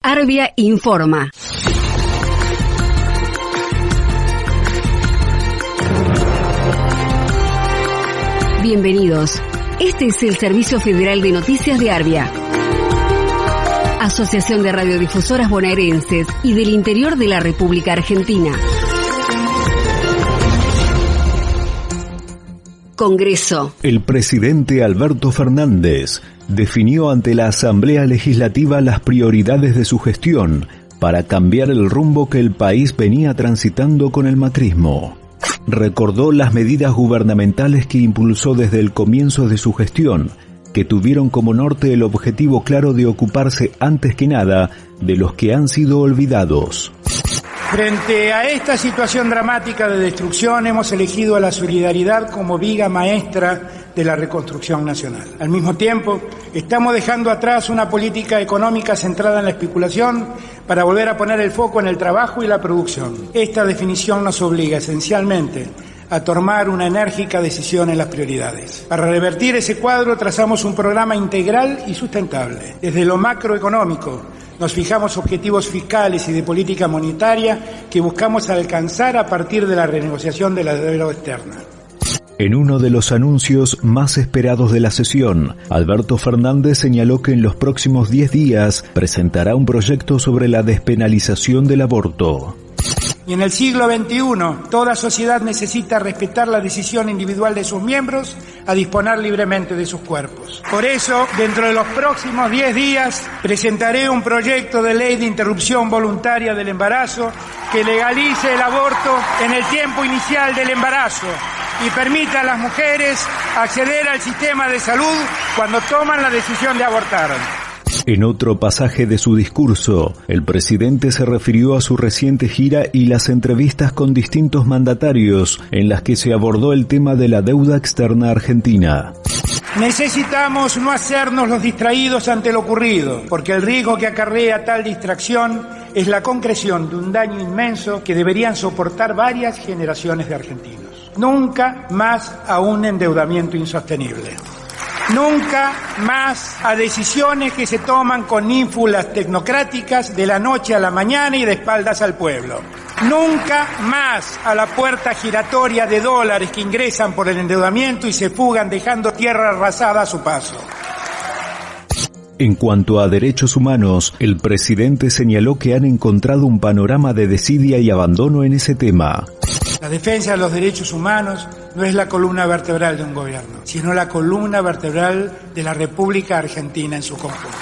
Arbia informa. Bienvenidos. Este es el Servicio Federal de Noticias de Arbia. Asociación de Radiodifusoras Bonaerenses y del Interior de la República Argentina. Congreso. El presidente Alberto Fernández definió ante la Asamblea Legislativa las prioridades de su gestión para cambiar el rumbo que el país venía transitando con el macrismo. Recordó las medidas gubernamentales que impulsó desde el comienzo de su gestión, que tuvieron como norte el objetivo claro de ocuparse antes que nada de los que han sido olvidados. Frente a esta situación dramática de destrucción hemos elegido a la solidaridad como viga maestra de la reconstrucción nacional. Al mismo tiempo, estamos dejando atrás una política económica centrada en la especulación para volver a poner el foco en el trabajo y la producción. Esta definición nos obliga esencialmente a tomar una enérgica decisión en las prioridades. Para revertir ese cuadro trazamos un programa integral y sustentable, desde lo macroeconómico, nos fijamos objetivos fiscales y de política monetaria que buscamos alcanzar a partir de la renegociación de la deuda externa. En uno de los anuncios más esperados de la sesión, Alberto Fernández señaló que en los próximos 10 días presentará un proyecto sobre la despenalización del aborto. Y en el siglo XXI, toda sociedad necesita respetar la decisión individual de sus miembros a disponer libremente de sus cuerpos. Por eso, dentro de los próximos 10 días, presentaré un proyecto de ley de interrupción voluntaria del embarazo que legalice el aborto en el tiempo inicial del embarazo y permita a las mujeres acceder al sistema de salud cuando toman la decisión de abortar. En otro pasaje de su discurso, el presidente se refirió a su reciente gira y las entrevistas con distintos mandatarios en las que se abordó el tema de la deuda externa argentina. Necesitamos no hacernos los distraídos ante lo ocurrido, porque el riesgo que acarrea tal distracción es la concreción de un daño inmenso que deberían soportar varias generaciones de argentinos. Nunca más a un endeudamiento insostenible. Nunca más a decisiones que se toman con ínfulas tecnocráticas de la noche a la mañana y de espaldas al pueblo. Nunca más a la puerta giratoria de dólares que ingresan por el endeudamiento y se fugan dejando tierra arrasada a su paso. En cuanto a derechos humanos, el presidente señaló que han encontrado un panorama de desidia y abandono en ese tema. La defensa de los derechos humanos no es la columna vertebral de un gobierno, sino la columna vertebral de la República Argentina en su conjunto.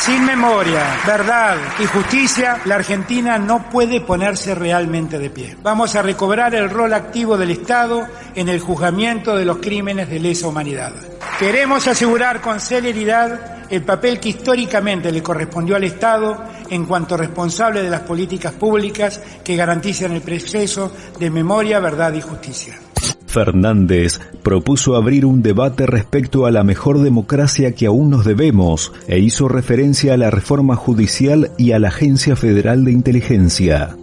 Sin memoria, verdad y justicia, la Argentina no puede ponerse realmente de pie. Vamos a recobrar el rol activo del Estado en el juzgamiento de los crímenes de lesa humanidad. Queremos asegurar con celeridad el papel que históricamente le correspondió al Estado en cuanto responsable de las políticas públicas que garantizan el proceso de memoria, verdad y justicia. Fernández propuso abrir un debate respecto a la mejor democracia que aún nos debemos e hizo referencia a la reforma judicial y a la Agencia Federal de Inteligencia.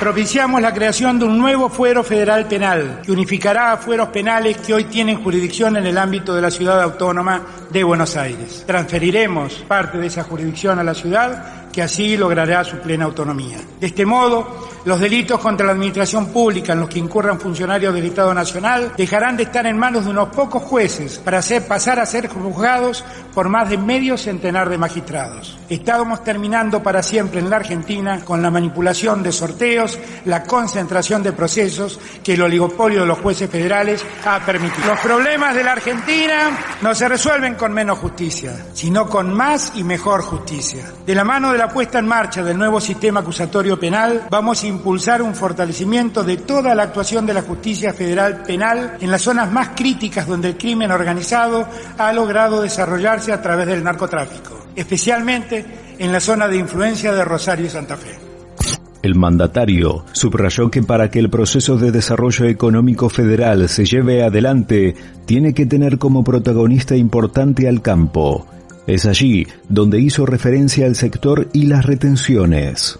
Propiciamos la creación de un nuevo fuero federal penal que unificará a fueros penales que hoy tienen jurisdicción en el ámbito de la ciudad autónoma de Buenos Aires. Transferiremos parte de esa jurisdicción a la ciudad que así logrará su plena autonomía. De este modo, los delitos contra la administración pública en los que incurran funcionarios del Estado Nacional dejarán de estar en manos de unos pocos jueces para hacer, pasar a ser juzgados por más de medio centenar de magistrados. Estamos terminando para siempre en la Argentina con la manipulación de sorteos, la concentración de procesos que el oligopolio de los jueces federales ha permitido. Los problemas de la Argentina no se resuelven con menos justicia, sino con más y mejor justicia. De la mano la puesta en marcha del nuevo sistema acusatorio penal, vamos a impulsar un fortalecimiento de toda la actuación de la justicia federal penal en las zonas más críticas donde el crimen organizado ha logrado desarrollarse a través del narcotráfico, especialmente en la zona de influencia de Rosario y Santa Fe. El mandatario subrayó que para que el proceso de desarrollo económico federal se lleve adelante, tiene que tener como protagonista importante al campo, es allí donde hizo referencia al sector y las retenciones.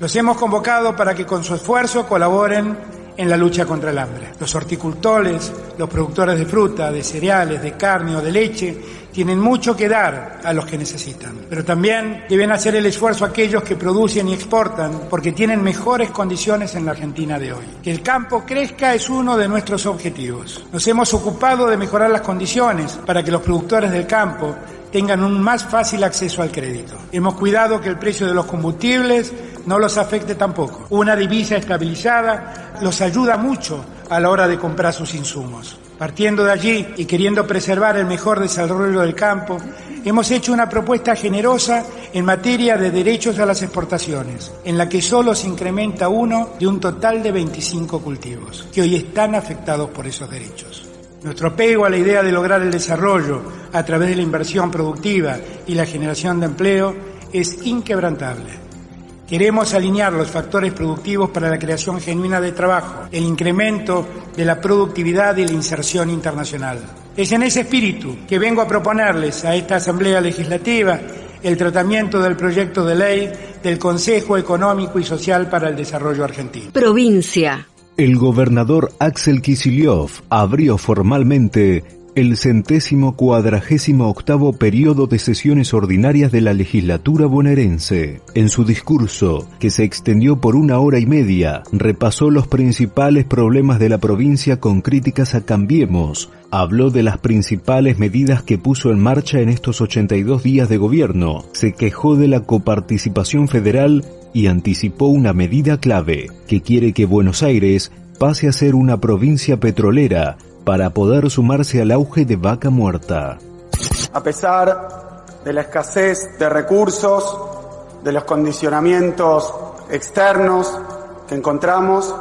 Los hemos convocado para que con su esfuerzo colaboren en la lucha contra el hambre. Los horticultores, los productores de fruta, de cereales, de carne o de leche tienen mucho que dar a los que necesitan, pero también deben hacer el esfuerzo aquellos que producen y exportan porque tienen mejores condiciones en la Argentina de hoy. Que el campo crezca es uno de nuestros objetivos. Nos hemos ocupado de mejorar las condiciones para que los productores del campo tengan un más fácil acceso al crédito. Hemos cuidado que el precio de los combustibles no los afecte tampoco. Una divisa estabilizada los ayuda mucho a la hora de comprar sus insumos. Partiendo de allí y queriendo preservar el mejor desarrollo del campo, hemos hecho una propuesta generosa en materia de derechos a las exportaciones, en la que solo se incrementa uno de un total de 25 cultivos, que hoy están afectados por esos derechos. Nuestro apego a la idea de lograr el desarrollo a través de la inversión productiva y la generación de empleo es inquebrantable. Queremos alinear los factores productivos para la creación genuina de trabajo, el incremento de la productividad y la inserción internacional. Es en ese espíritu que vengo a proponerles a esta Asamblea Legislativa el tratamiento del proyecto de ley del Consejo Económico y Social para el Desarrollo Argentino. Provincia. El gobernador Axel Kicillof abrió formalmente el centésimo cuadragésimo octavo periodo de sesiones ordinarias de la legislatura bonaerense. En su discurso, que se extendió por una hora y media, repasó los principales problemas de la provincia con críticas a Cambiemos, habló de las principales medidas que puso en marcha en estos 82 días de gobierno, se quejó de la coparticipación federal y anticipó una medida clave, que quiere que Buenos Aires pase a ser una provincia petrolera para poder sumarse al auge de vaca muerta. A pesar de la escasez de recursos, de los condicionamientos externos que encontramos,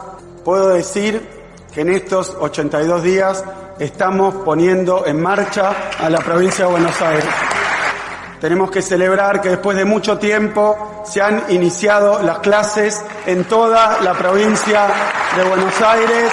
puedo decir que en estos 82 días estamos poniendo en marcha a la provincia de Buenos Aires. Tenemos que celebrar que después de mucho tiempo se han iniciado las clases en toda la provincia de Buenos Aires.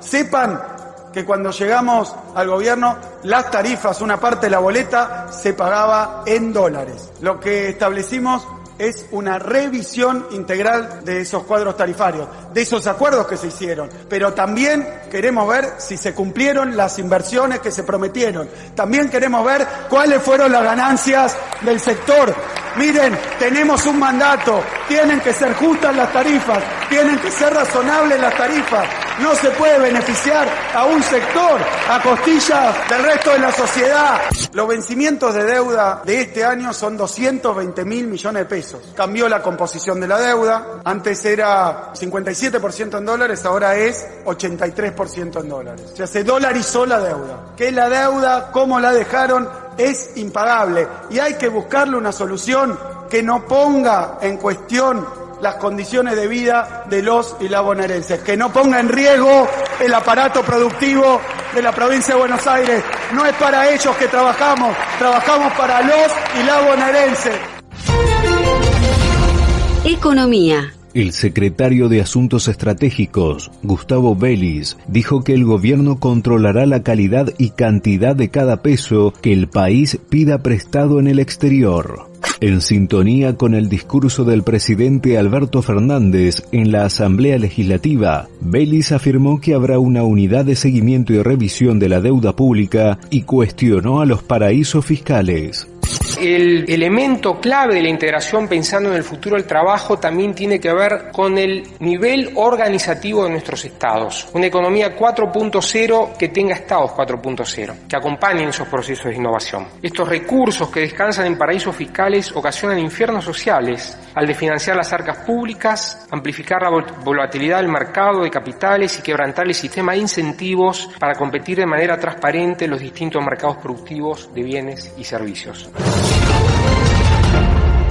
Sepan que cuando llegamos al gobierno, las tarifas, una parte de la boleta, se pagaba en dólares. Lo que establecimos es una revisión integral de esos cuadros tarifarios, de esos acuerdos que se hicieron. Pero también queremos ver si se cumplieron las inversiones que se prometieron. También queremos ver cuáles fueron las ganancias del sector. Miren, tenemos un mandato, tienen que ser justas las tarifas, tienen que ser razonables las tarifas. No se puede beneficiar a un sector a costillas del resto de la sociedad. Los vencimientos de deuda de este año son 220 mil millones de pesos. Cambió la composición de la deuda. Antes era 57% en dólares, ahora es 83% en dólares. O sea, se dolarizó la deuda. ¿Qué es la deuda? ¿Cómo la dejaron? Es impagable. Y hay que buscarle una solución que no ponga en cuestión las condiciones de vida de los y las bonaerenses, que no ponga en riesgo el aparato productivo de la provincia de Buenos Aires. No es para ellos que trabajamos, trabajamos para los y la bonaerenses. Economía. El secretario de Asuntos Estratégicos, Gustavo Vélez, dijo que el gobierno controlará la calidad y cantidad de cada peso que el país pida prestado en el exterior. En sintonía con el discurso del presidente Alberto Fernández en la Asamblea Legislativa, Vélez afirmó que habrá una unidad de seguimiento y revisión de la deuda pública y cuestionó a los paraísos fiscales. El elemento clave de la integración pensando en el futuro del trabajo también tiene que ver con el nivel organizativo de nuestros estados. Una economía 4.0 que tenga estados 4.0, que acompañen esos procesos de innovación. Estos recursos que descansan en paraísos fiscales ocasionan infiernos sociales al desfinanciar las arcas públicas, amplificar la volatilidad del mercado de capitales y quebrantar el sistema de incentivos para competir de manera transparente en los distintos mercados productivos de bienes y servicios.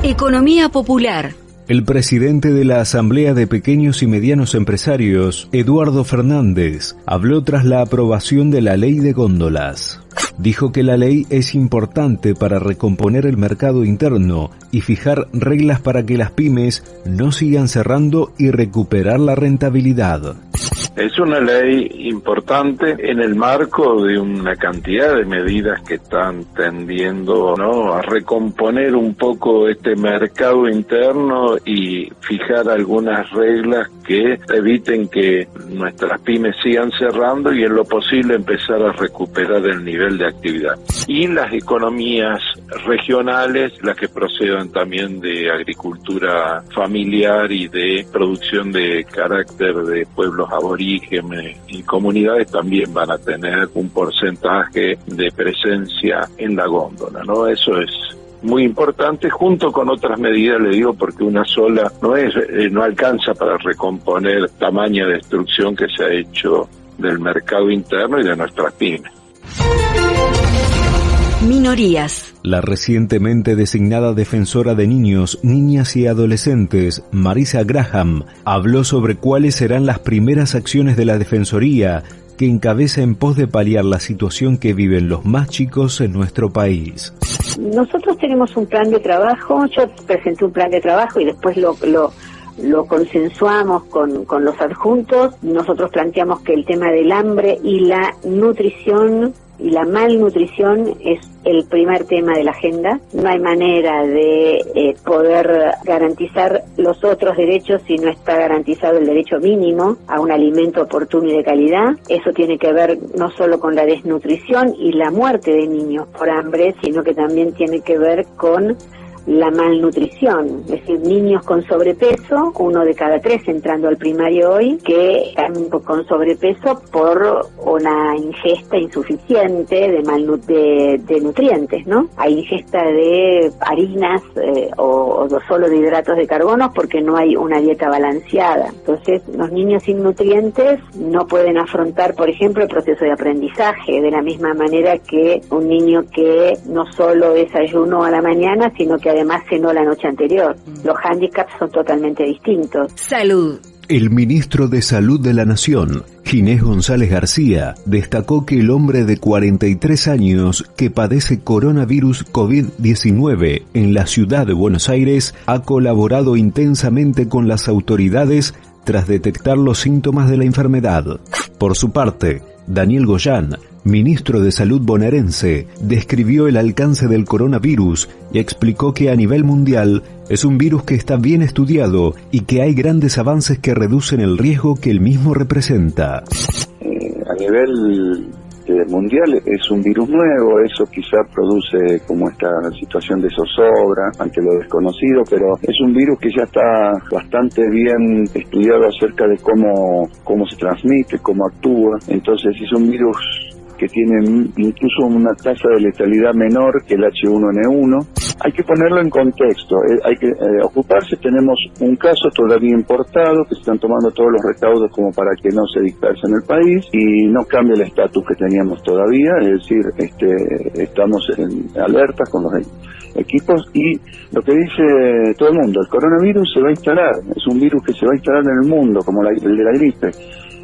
Economía popular. El presidente de la Asamblea de Pequeños y Medianos Empresarios, Eduardo Fernández, habló tras la aprobación de la ley de góndolas. Dijo que la ley es importante para recomponer el mercado interno y fijar reglas para que las pymes no sigan cerrando y recuperar la rentabilidad. Es una ley importante en el marco de una cantidad de medidas que están tendiendo ¿no? a recomponer un poco este mercado interno y fijar algunas reglas que eviten que nuestras pymes sigan cerrando y en lo posible empezar a recuperar el nivel de actividad. Y las economías regionales, las que procedan también de agricultura familiar y de producción de carácter de pueblos aborígenes y comunidades también van a tener un porcentaje de presencia en la góndola, ¿no? Eso es muy importante junto con otras medidas, le digo, porque una sola no es eh, no alcanza para recomponer tamaña destrucción que se ha hecho del mercado interno y de nuestras pymes. Minorías. La recientemente designada defensora de niños, niñas y adolescentes, Marisa Graham, habló sobre cuáles serán las primeras acciones de la Defensoría que encabeza en pos de paliar la situación que viven los más chicos en nuestro país. Nosotros tenemos un plan de trabajo, yo presenté un plan de trabajo y después lo, consensuamos con, con los adjuntos. Nosotros planteamos que el tema del hambre y la nutrición y la malnutrición es el primer tema de la agenda. No hay manera de eh, poder garantizar los otros derechos si no está garantizado el derecho mínimo a un alimento oportuno y de calidad. Eso tiene que ver no solo con la desnutrición y la muerte de niños por hambre, sino que también tiene que ver con la malnutrición, es decir, niños con sobrepeso, uno de cada tres entrando al primario hoy, que están con sobrepeso por una ingesta insuficiente de, de, nutrientes, ¿no? Hay ingesta de harinas eh, o, o, solo de hidratos de carbono porque no hay una dieta balanceada. Entonces, los niños sin nutrientes no pueden afrontar, por ejemplo, el proceso de aprendizaje de la misma manera que un niño que no solo desayuno a la mañana, sino que además cenó la noche anterior. Los hándicaps son totalmente distintos. Salud. El ministro de Salud de la Nación, Ginés González García, destacó que el hombre de 43 años que padece coronavirus COVID-19 en la ciudad de Buenos Aires ha colaborado intensamente con las autoridades tras detectar los síntomas de la enfermedad. Por su parte, Daniel Goyán, ministro de Salud bonaerense, describió el alcance del coronavirus y explicó que a nivel mundial es un virus que está bien estudiado y que hay grandes avances que reducen el riesgo que el mismo representa. Eh, a nivel eh, mundial es un virus nuevo, eso quizá produce como esta situación de zozobra ante lo desconocido, pero es un virus que ya está bastante bien estudiado acerca de cómo, cómo se transmite, cómo actúa, entonces es un virus que tienen incluso una tasa de letalidad menor que el H1N1. Hay que ponerlo en contexto, eh, hay que eh, ocuparse. Tenemos un caso todavía importado que se están tomando todos los recaudos como para que no se disperse en el país y no cambia el estatus que teníamos todavía, es decir, este, estamos en alerta con los equipos y lo que dice todo el mundo, el coronavirus se va a instalar, es un virus que se va a instalar en el mundo como el de la gripe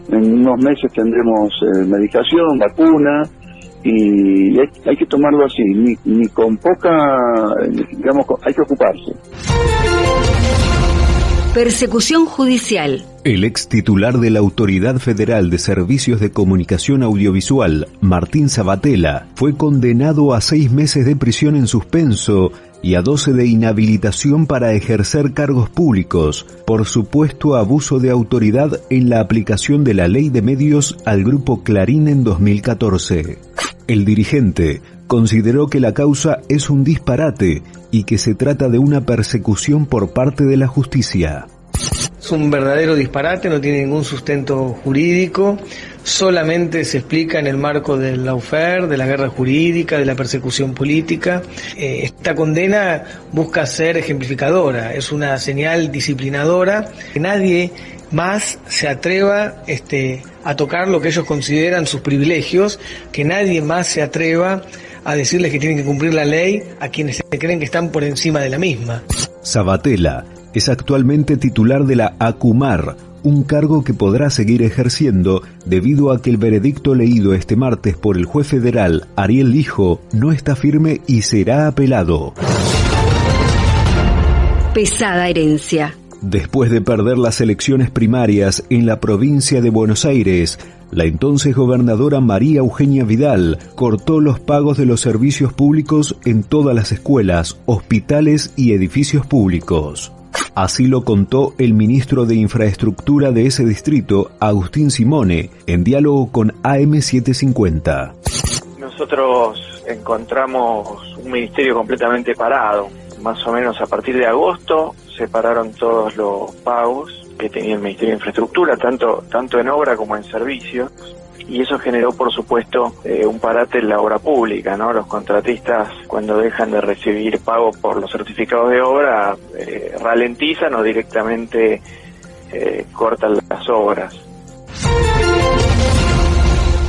en unos meses tendremos eh, medicación, vacuna, y hay, que tomarlo así, ni, ni con poca, digamos, hay que ocuparse. Persecución judicial. El ex titular de la Autoridad Federal de Servicios de Comunicación Audiovisual, Martín Sabatella, fue condenado a seis meses de prisión en suspenso y a 12 de inhabilitación para ejercer cargos públicos por supuesto abuso de autoridad en la aplicación de la ley de medios al grupo Clarín en 2014. El dirigente consideró que la causa es un disparate y que se trata de una persecución por parte de la justicia. Es un verdadero disparate, no tiene ningún sustento jurídico, solamente se explica en el marco del lawfare, de la guerra jurídica, de la persecución política. Eh, esta condena busca ser ejemplificadora, es una señal disciplinadora que nadie más se atreva este, a tocar lo que ellos consideran sus privilegios, que nadie más se atreva a decirles que tienen que cumplir la ley a quienes creen que están por encima de la misma. Sabatella es actualmente titular de la ACUMAR, un cargo que podrá seguir ejerciendo debido a que el veredicto leído este martes por el juez federal Ariel Lijo no está firme y será apelado. Pesada herencia. Después de perder las elecciones primarias en la provincia de Buenos Aires, la entonces gobernadora María Eugenia Vidal cortó los pagos de los servicios públicos en todas las escuelas, hospitales y edificios públicos. Así lo contó el ministro de Infraestructura de ese distrito, Agustín Simone, en diálogo con AM750. Nosotros encontramos un ministerio completamente parado. Más o menos a partir de agosto se pararon todos los pagos que tenía el Ministerio de Infraestructura, tanto, tanto en obra como en servicios, y eso generó, por supuesto, eh, un parate en la obra pública, ¿no? Los contratistas, cuando dejan de recibir pago por los certificados de obra, eh, ralentizan o directamente eh, cortan las obras.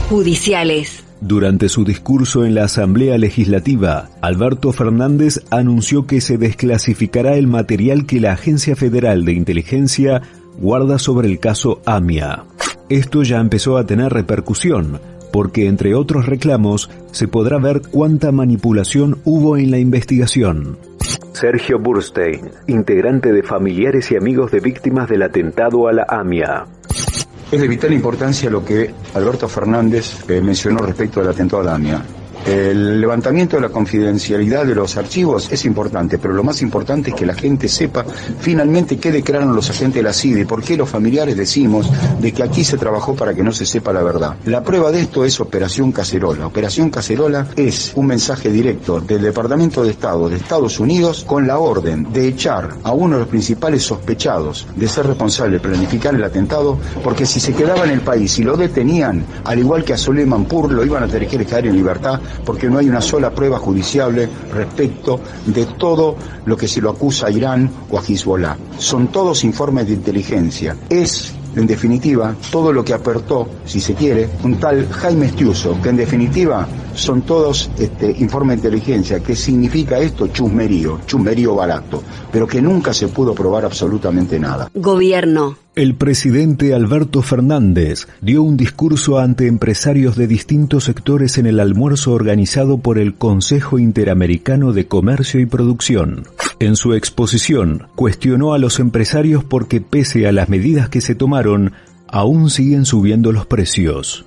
Judiciales. Durante su discurso en la Asamblea Legislativa, Alberto Fernández anunció que se desclasificará el material que la Agencia Federal de Inteligencia guarda sobre el caso AMIA. Esto ya empezó a tener repercusión, porque entre otros reclamos se podrá ver cuánta manipulación hubo en la investigación. Sergio Burstein, integrante de familiares y amigos de víctimas del atentado a la AMIA. Es de vital importancia lo que Alberto Fernández eh, mencionó respecto del atentado a la AMIA. El levantamiento de la confidencialidad de los archivos es importante, pero lo más importante es que la gente sepa finalmente qué declararon los agentes de la CIDE y por qué los familiares decimos de que aquí se trabajó para que no se sepa la verdad. La prueba de esto es Operación Cacerola. Operación Cacerola es un mensaje directo del Departamento de Estado de Estados Unidos con la orden de echar a uno de los principales sospechados de ser responsable de planificar el atentado, porque si se quedaba en el país y lo detenían, al igual que a Suleiman Pur, lo iban a tener que dejar en libertad porque no hay una sola prueba judiciable respecto de todo lo que se lo acusa a Irán o a Hezbollah. Son todos informes de inteligencia. Es en definitiva, todo lo que apertó, si se quiere, un tal Jaime Estiuso, que en definitiva son todos este, informes de inteligencia. ¿Qué significa esto? Chusmerío, chusmerío barato, pero que nunca se pudo probar absolutamente nada. Gobierno. El presidente Alberto Fernández dio un discurso ante empresarios de distintos sectores en el almuerzo organizado por el Consejo Interamericano de Comercio y Producción. En su exposición, cuestionó a los empresarios porque pese a las medidas que se tomaron, aún siguen subiendo los precios.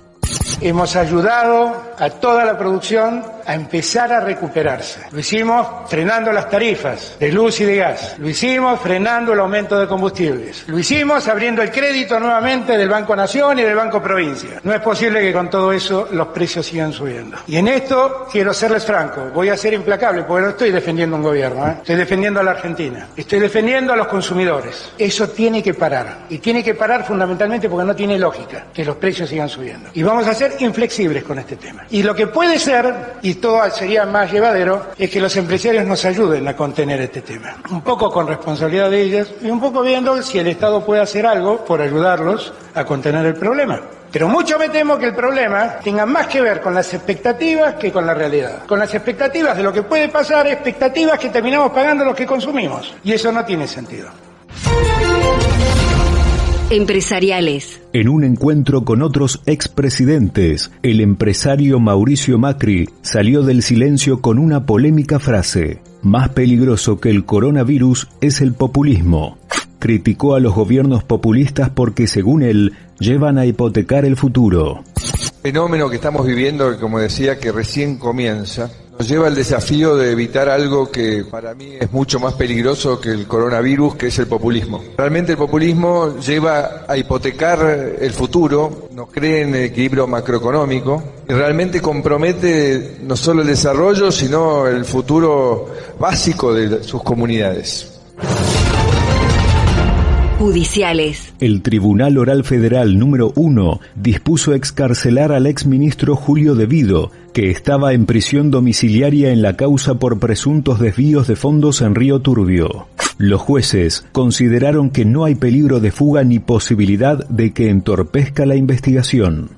Hemos ayudado a toda la producción a empezar a recuperarse. Lo hicimos frenando las tarifas de luz y de gas. Lo hicimos frenando el aumento de combustibles. Lo hicimos abriendo el crédito nuevamente del Banco Nación y del Banco Provincia. No es posible que con todo eso los precios sigan subiendo. Y en esto quiero serles franco, voy a ser implacable porque no estoy defendiendo un gobierno, ¿eh? estoy defendiendo a la Argentina, estoy defendiendo a los consumidores. Eso tiene que parar. Y tiene que parar fundamentalmente porque no tiene lógica que los precios sigan subiendo. Y vamos a ser inflexibles con este tema. Y lo que puede ser, y todo sería más llevadero, es que los empresarios nos ayuden a contener este tema. Un poco con responsabilidad de ellos y un poco viendo si el Estado puede hacer algo por ayudarlos a contener el problema. Pero mucho me temo que el problema tenga más que ver con las expectativas que con la realidad. Con las expectativas de lo que puede pasar, expectativas que terminamos pagando los que consumimos. Y eso no tiene sentido. Empresariales. En un encuentro con otros expresidentes, el empresario Mauricio Macri salió del silencio con una polémica frase. Más peligroso que el coronavirus es el populismo. Criticó a los gobiernos populistas porque, según él, llevan a hipotecar el futuro. Fenómeno que estamos viviendo, como decía, que recién comienza, nos lleva al desafío de evitar algo que para mí es mucho más peligroso que el coronavirus, que es el populismo. Realmente el populismo lleva a hipotecar el futuro, no cree en el equilibrio macroeconómico y realmente compromete no solo el desarrollo, sino el futuro básico de sus comunidades judiciales. El Tribunal Oral Federal número 1 dispuso excarcelar al exministro Julio Devido, que estaba en prisión domiciliaria en la causa por presuntos desvíos de fondos en Río Turbio. Los jueces consideraron que no hay peligro de fuga ni posibilidad de que entorpezca la investigación.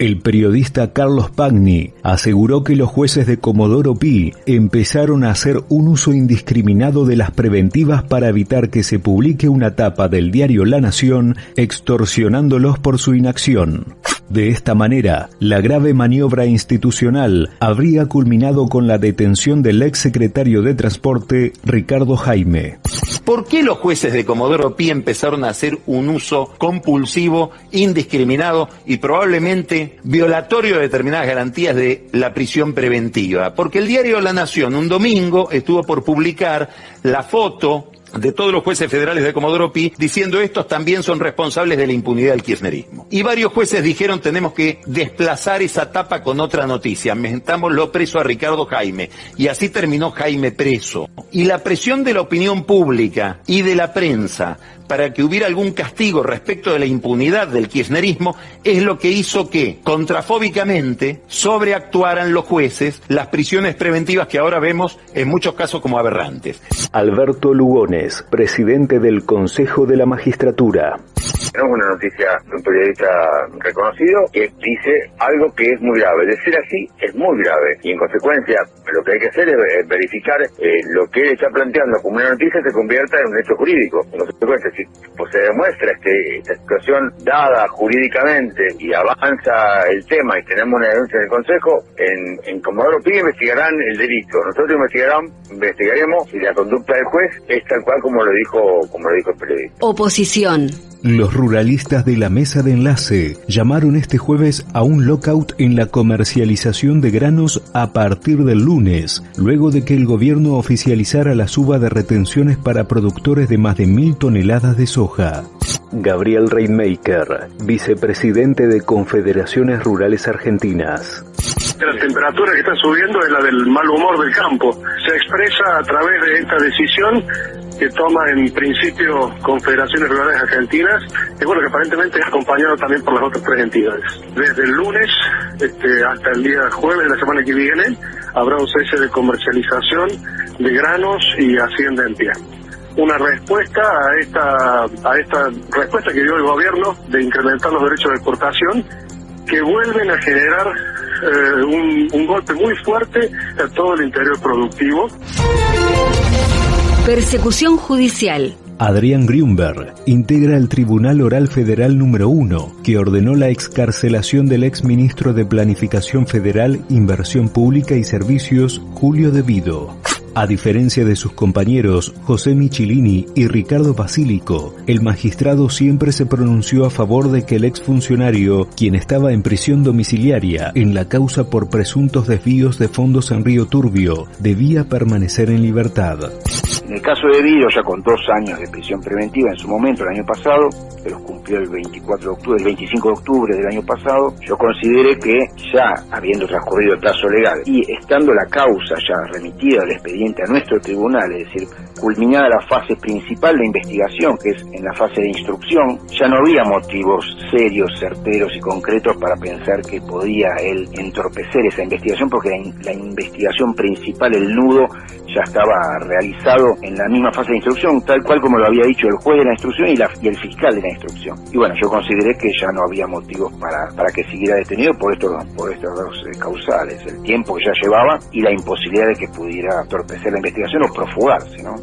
El periodista Carlos Pagni aseguró que los jueces de Comodoro Pi empezaron a hacer un uso indiscriminado de las preventivas para evitar que se publique una tapa del diario La Nación extorsionándolos por su inacción. De esta manera, la grave maniobra institucional habría culminado con la detención del ex secretario de Transporte, Ricardo Jaime. ¿Por qué los jueces de Comodoro Pi empezaron a hacer un uso compulsivo, indiscriminado y probablemente violatorio de determinadas garantías de la prisión preventiva? Porque el diario La Nación un domingo estuvo por publicar la foto de todos los jueces federales de Comodoro Pi diciendo estos también son responsables de la impunidad del kirchnerismo. Y varios jueces dijeron tenemos que desplazar esa tapa con otra noticia, lo preso a Ricardo Jaime. Y así terminó Jaime preso. Y la presión de la opinión pública y de la prensa para que hubiera algún castigo respecto de la impunidad del kirchnerismo es lo que hizo que, contrafóbicamente, sobreactuaran los jueces las prisiones preventivas que ahora vemos en muchos casos como aberrantes. Alberto Lugones, presidente del Consejo de la Magistratura. Tenemos una noticia de un periodista reconocido que dice algo que es muy grave. De ser así, es muy grave. Y en consecuencia, lo que hay que hacer es verificar eh, lo que él está planteando como una noticia se convierta en un hecho jurídico. En consecuencia, si pues, se demuestra este, esta situación dada jurídicamente y avanza el tema y tenemos una denuncia en el Consejo, en, en Comodoro Pi investigarán el delito. Nosotros investigarán, investigaremos si la conducta del juez es tal cual como lo dijo, como lo dijo el periodista. Oposición. Los ruralistas de la mesa de enlace llamaron este jueves a un lockout en la comercialización de granos a partir del lunes, luego de que el gobierno oficializara la suba de retenciones para productores de más de mil toneladas de soja. Gabriel Reinmaker, vicepresidente de Confederaciones Rurales Argentinas. La temperatura que está subiendo es la del mal humor del campo. Se expresa a través de esta decisión que toma en principio Confederaciones Rurales Argentinas, y bueno, que aparentemente es acompañado también por las otras tres entidades. Desde el lunes este, hasta el día jueves de la semana que viene habrá un cese de comercialización de granos y hacienda en pie una respuesta a esta a esta respuesta que dio el gobierno de incrementar los derechos de exportación que vuelven a generar eh, un, un golpe muy fuerte a todo el interior productivo. Persecución judicial. Adrián Grünberg integra el Tribunal Oral Federal número 1, que ordenó la excarcelación del ex ministro de Planificación Federal, Inversión Pública y Servicios, Julio Devido. A diferencia de sus compañeros José Michilini y Ricardo Basílico, el magistrado siempre se pronunció a favor de que el exfuncionario, quien estaba en prisión domiciliaria en la causa por presuntos desvíos de fondos en Río Turbio, debía permanecer en libertad. En el caso de Vido, ya con dos años de prisión preventiva en su momento, el año pasado, que los cumplió el 24 de octubre, el 25 de octubre del año pasado, yo consideré que ya habiendo transcurrido el plazo legal y estando la causa ya remitida al expediente a nuestro tribunal, es decir, culminada la fase principal de investigación, que es en la fase de instrucción, ya no había motivos serios, certeros y concretos para pensar que podía él entorpecer esa investigación, porque la, investigación principal, el nudo, ya estaba realizado en la misma fase de instrucción, tal cual como lo había dicho el juez de la instrucción y, la, y el fiscal de la instrucción. Y bueno, yo consideré que ya no había motivos para, para que siguiera detenido por estos, por estos dos eh, causales, el tiempo que ya llevaba y la imposibilidad de que pudiera torpecer la investigación o profugarse, ¿no?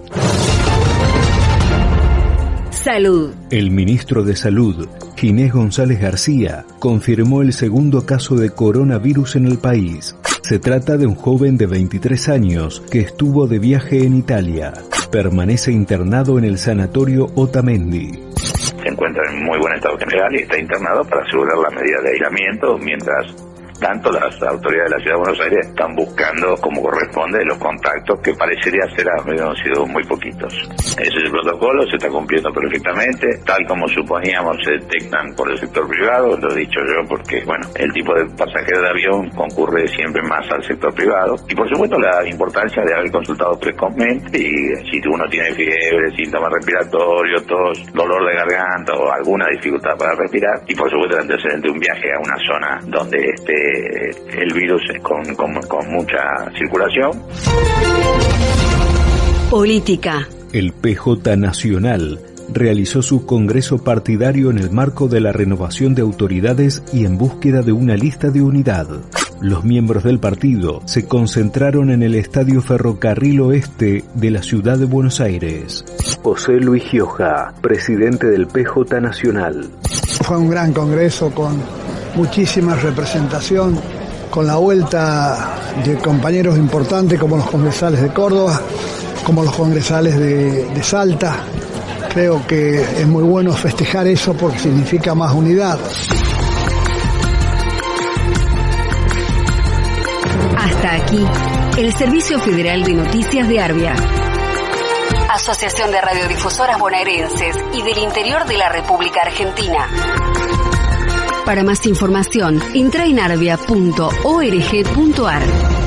Salud. El ministro de Salud, Ginés González García, confirmó el segundo caso de coronavirus en el país. Se trata de un joven de 23 años que estuvo de viaje en Italia. Permanece internado en el sanatorio Otamendi. Se encuentra en muy buen estado general y está internado para asegurar la medida de aislamiento mientras tanto las autoridades de la Ciudad de Buenos Aires están buscando como corresponde los contactos que parecería ser han sido muy poquitos. Ese es el protocolo, se está cumpliendo perfectamente, tal como suponíamos se detectan por el sector privado, lo he dicho yo porque bueno, el tipo de pasajero de avión concurre siempre más al sector privado y por supuesto la importancia de haber consultado precozmente y si uno tiene fiebre, síntomas respiratorios, tos, dolor de garganta o alguna dificultad para respirar y por supuesto el antecedente de un viaje a una zona donde esté el virus con, con mucha circulación. Política. El PJ Nacional realizó su congreso partidario en el marco de la renovación de autoridades y en búsqueda de una lista de unidad. Los miembros del partido se concentraron en el Estadio Ferrocarril Oeste de la ciudad de Buenos Aires. José Luis Gioja, presidente del PJ Nacional. Fue un gran congreso con muchísima representación con la vuelta de compañeros importantes como los congresales de Córdoba, como los congresales de, de Salta. Creo que es muy bueno festejar eso porque significa más unidad. Hasta aquí, el Servicio Federal de Noticias de Arbia. Asociación de Radiodifusoras Bonaerenses y del Interior de la República Argentina. Para más información, arbia.org.ar.